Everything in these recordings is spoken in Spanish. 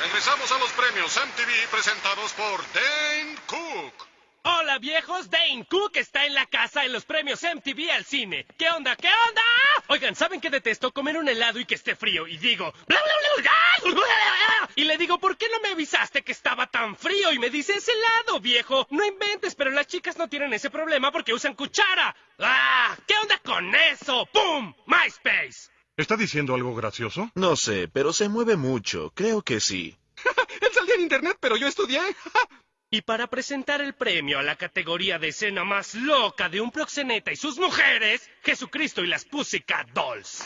Regresamos a los premios MTV presentados por Dane Cook. Hola viejos, Dane Cook está en la casa en los premios MTV al cine. ¿Qué onda? ¿Qué onda? Oigan, ¿saben que detesto comer un helado y que esté frío? Y digo... "Bla, bla, bla, bla, bla, bla". Y le digo, ¿por qué no me avisaste que estaba tan frío? Y me dice, es helado, viejo. No inventes, pero las chicas no tienen ese problema porque usan cuchara. ¡Ah! ¿Qué onda con eso? ¡Pum! ¿Está diciendo algo gracioso? No sé, pero se mueve mucho. Creo que sí. Él salía en internet, pero yo estudié. Y para presentar el premio a la categoría de escena más loca de un proxeneta y sus mujeres, Jesucristo y las Pussycat Dolls.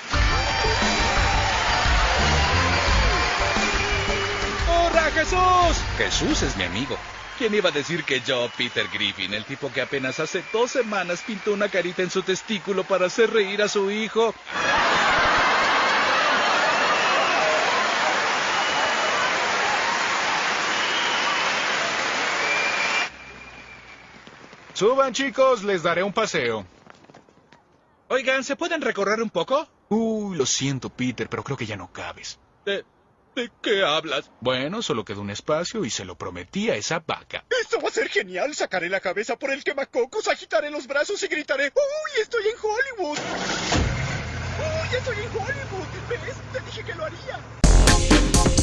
¡Hola, Jesús! Jesús es mi amigo. ¿Quién iba a decir que yo, Peter Griffin, el tipo que apenas hace dos semanas pintó una carita en su testículo para hacer reír a su hijo? Suban, chicos, les daré un paseo. Oigan, ¿se pueden recorrer un poco? Uy, lo siento, Peter, pero creo que ya no cabes. ¿De, de qué hablas? Bueno, solo quedó un espacio y se lo prometí a esa vaca. Esto va a ser genial. Sacaré la cabeza por el quemacocos, agitaré los brazos y gritaré, ¡Uy, estoy en Hollywood! ¡Uy, estoy en Hollywood! ¿Ves? Te dije que lo haría.